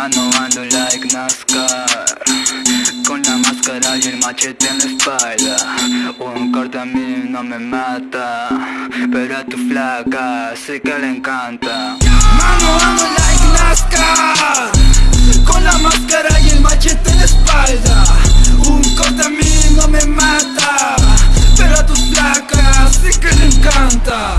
mano ando like NASCAR. Con la máscara y el machete en la espalda. Un corte a mí no me mata Pero a tu flaca sé que le encanta. Mano ando like NASCAR. Con la máscara y el machete en la espalda. Un corte a mí no me mata Pero a tu flaca sé que le encanta.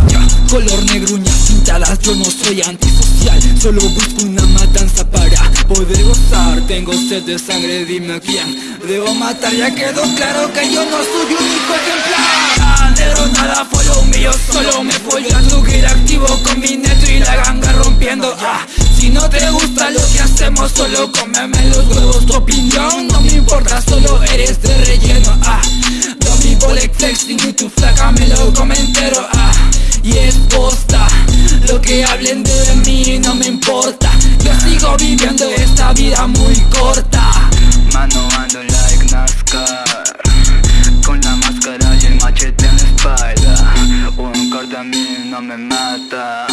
Color negruña yo no soy antisocial Solo busco una matanza para poder gozar. Tengo sed de sangre, dime a quién. Debo matar Ya quedó claro que yo no soy un hijo ejemplar. Negro, nada fue lo mío, solo me voy a subir activo con mi neto y la ganga rompiendo. Ah, Si no te gusta lo que hacemos, solo cómeme los huevos. Tu opinión no me importa, solo eres de relleno. Ah, mi Bolex flexing y tu flaca me lo comentero ah y es posta Lo que hablen de mí no me importa. Yo sigo viviendo esta vida muy corta. Mano ando like NASCAR. Con la máscara y el machete en la espalda. Un corte a mí no me mata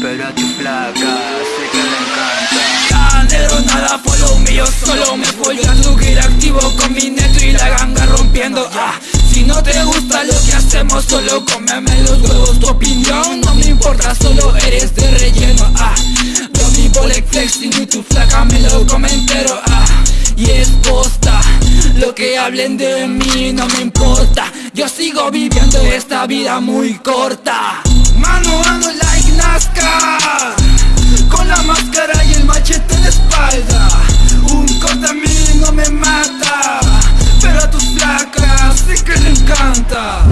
Pero a tu flaca sé que le encanta. Negro nada fue lo mío Solo me voy a subir activo con mi neto y la ganga rompiendo. Ah. Si no te gusta lo pensemos solo cómeme los huevos Tu opinión no me importa, solo eres de relleno ah. Dobby Bolek flexing y tu flaca me lo come entero ah. Y es posta, lo que hablen de mí no me importa. Yo sigo viviendo esta vida muy corta. Mano, a mano, like Nazca. Con la máscara y el machete en la espalda. Un corte a mí no me mata Pero a tus placas sí que le encanta.